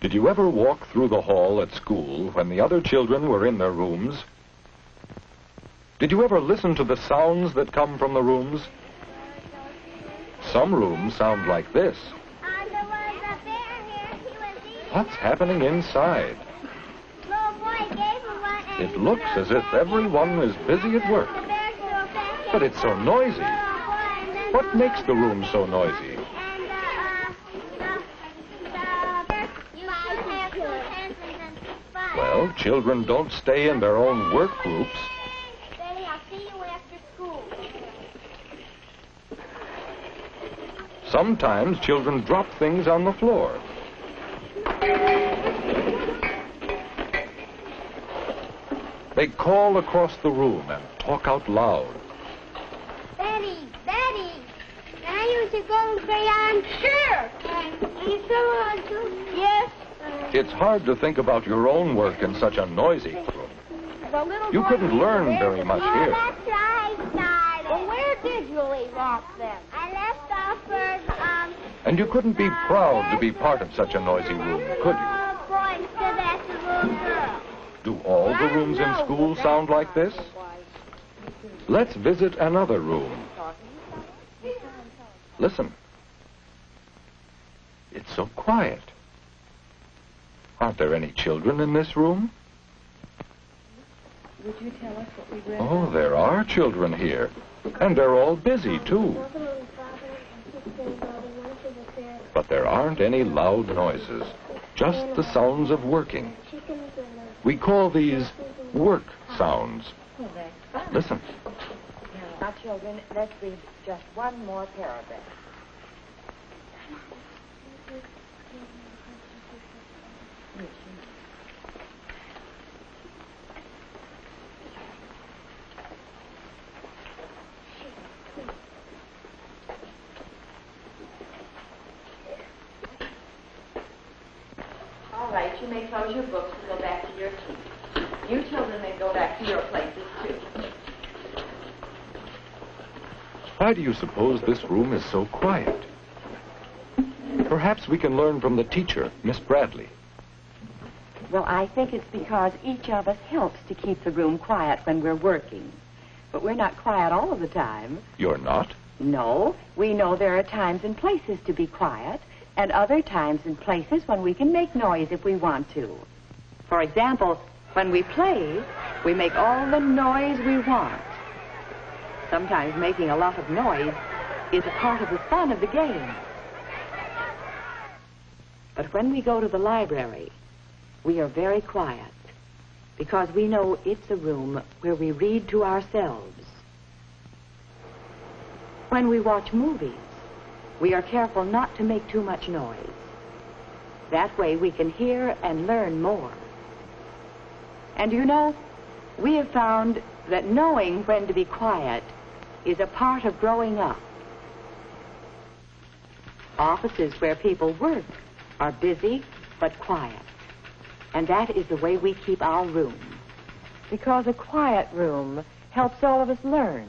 Did you ever walk through the hall at school when the other children were in their rooms? Did you ever listen to the sounds that come from the rooms? Some rooms sound like this. There was a bear here. He was eating. What's happening inside? Little boy gave him one and It looks as if everyone is busy at work. The bear threw it back But it's so noisy. Little boy, and then What makes the room so noisy? And the, uh, the, the bear you have two hands and then Well, children don't stay in their own work groups. Daddy, I'll see you after school. Sometimes children drop things on the floor. They call across the room and talk out loud. Betty, Betty, can I use your golden crayon? Sure. And you still want to? Yes. It's hard to think about your own work in such a noisy room. You couldn't learn very bear. much here. that's right, darling. Well, where did you leave off then? I left off for, um... And you couldn't be proud to be part of such a noisy room, could you? Little boy instead that's a little girl. Do all the rooms in school sound like this? Let's visit another room. Listen. It's so quiet. Aren't there any children in this room? Would you tell us what we read? Oh, there are children here. And they're all busy, too. But there aren't any loud noises, just the sounds of working. We call these work sounds. That's fine. Listen. Now, children, let's read just one more paragraph. All right, you may close your books and go back to your seats. You children may go back to your places, too. Why do you suppose this room is so quiet? Perhaps we can learn from the teacher, Miss Bradley. Well, I think it's because each of us helps to keep the room quiet when we're working. But we're not quiet all of the time. You're not? No, we know there are times and places to be quiet, and other times and places when we can make noise if we want to. For example, when we play, we make all the noise we want. Sometimes making a lot of noise is a part of the fun of the game. But when we go to the library, we are very quiet because we know it's a room where we read to ourselves. When we watch movies, we are careful not to make too much noise. That way we can hear and learn more. And you know, we have found that knowing when to be quiet is a part of growing up. Offices where people work are busy but quiet. And that is the way we keep our room. Because a quiet room helps all of us learn.